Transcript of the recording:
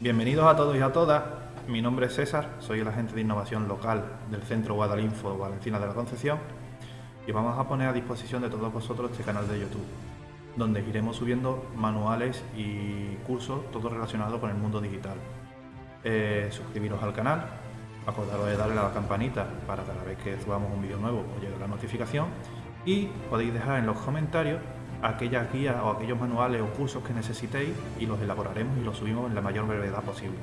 Bienvenidos a todos y a todas. Mi nombre es César, soy el agente de innovación local del Centro Guadalinfo Valencina de la Concepción y vamos a poner a disposición de todos vosotros este canal de YouTube, donde iremos subiendo manuales y cursos, todo relacionado con el mundo digital. Eh, suscribiros al canal, acordaros de darle a la campanita para cada vez que subamos un vídeo nuevo os llegue la notificación y podéis dejar en los comentarios aquellas guías o aquellos manuales o cursos que necesitéis y los elaboraremos y los subimos en la mayor brevedad posible.